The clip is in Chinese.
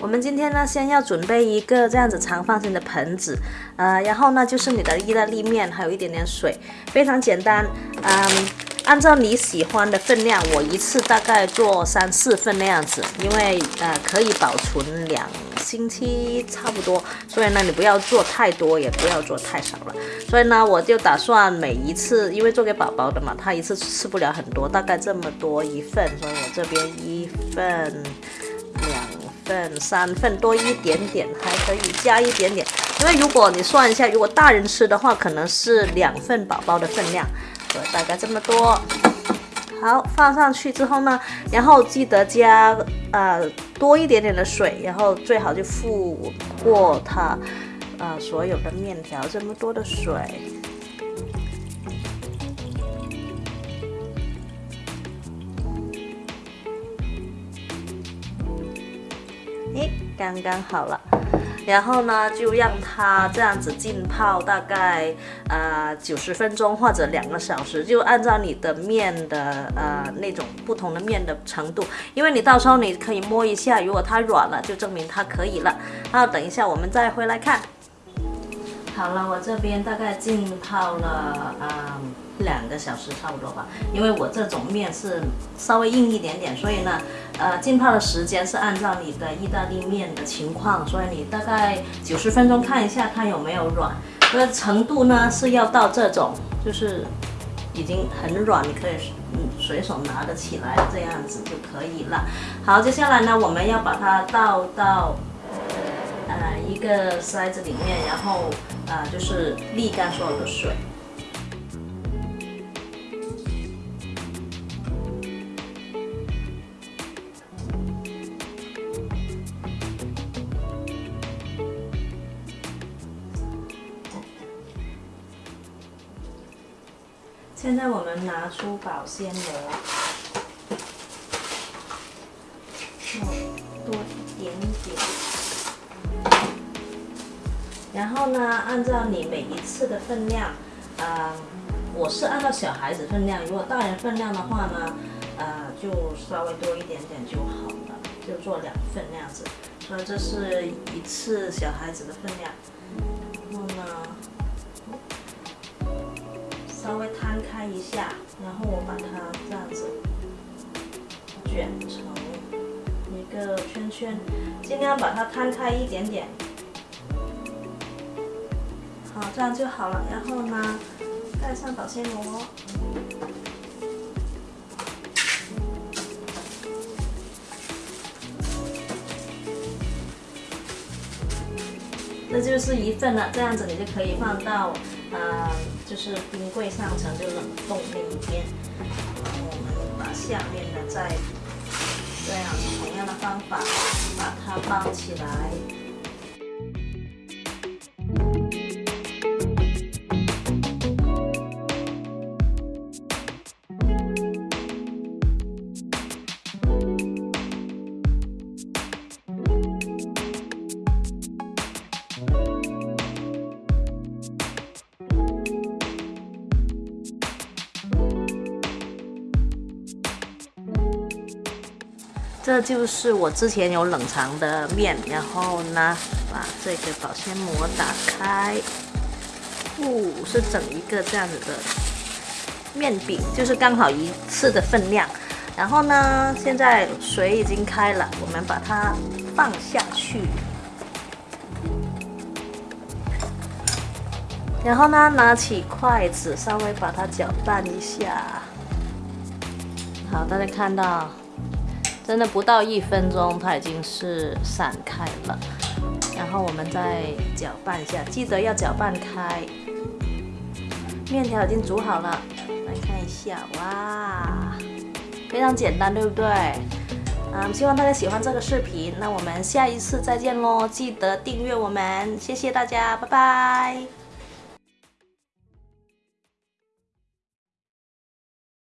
我们今天呢，先要准备一个这样子长方形的盆子，呃，然后呢就是你的意大利面，还有一点点水，非常简单。嗯，按照你喜欢的分量，我一次大概做三四份那样子，因为呃可以保存两星期差不多，所以呢你不要做太多，也不要做太少了。所以呢我就打算每一次，因为做给宝宝的嘛，他一次吃不了很多，大概这么多一份，所以我这边一份。份三份多一点点，还可以加一点点。因为如果你算一下，如果大人吃的话，可能是两份宝宝的分量，所以大概这么多。好，放上去之后呢，然后记得加呃多一点点的水，然后最好就覆过它呃所有的面条，这么多的水。刚刚好了，然后呢，就让它这样子浸泡大概呃九十分钟或者两个小时，就按照你的面的呃那种不同的面的程度，因为你到时候你可以摸一下，如果它软了，就证明它可以了。然后等一下我们再回来看。好了，我这边大概浸泡了嗯。两个小时差不多吧，因为我这种面是稍微硬一点点，所以呢，呃，浸泡的时间是按照你的意大利面的情况，所以你大概九十分钟看一下它有没有软，那程度呢是要到这种，就是已经很软，你可以嗯随手拿得起来这样子就可以了。好，接下来呢，我们要把它倒到一个筛子里面，然后呃就是沥干所有的水。现在我们拿出保鲜膜，然后呢，按照你每一次的分量，呃，我是按照小孩子分量，如果大人分量的话呢，呃，就稍微多一点点就好了，就做两份那样子。所以这是一次小孩子的分量。然后呢？稍微摊开一下，然后我把它这样子卷成一个圈圈，尽量把它摊开一点点。这样就好了。然后呢，盖上保鲜膜。这就是一份了，这样子你就可以放到。呃，就是冰柜上层就冷冻那一边，我们把下面的再这样同样的方法把它包起来。这就是我之前有冷藏的面，然后呢，把这个保鲜膜打开，哦，是整一个这样子的面饼，就是刚好一次的分量。然后呢，现在水已经开了，我们把它放下去，然后呢，拿起筷子稍微把它搅拌一下。好，大家看到。真的不到一分钟，它已经是散开了。然后我们再搅拌一下，记得要搅拌开。面条已经煮好了，来看一下，哇，非常简单，对不对？嗯，希望大家喜欢这个视频。那我们下一次再见喽，记得订阅我们，谢谢大家，拜拜。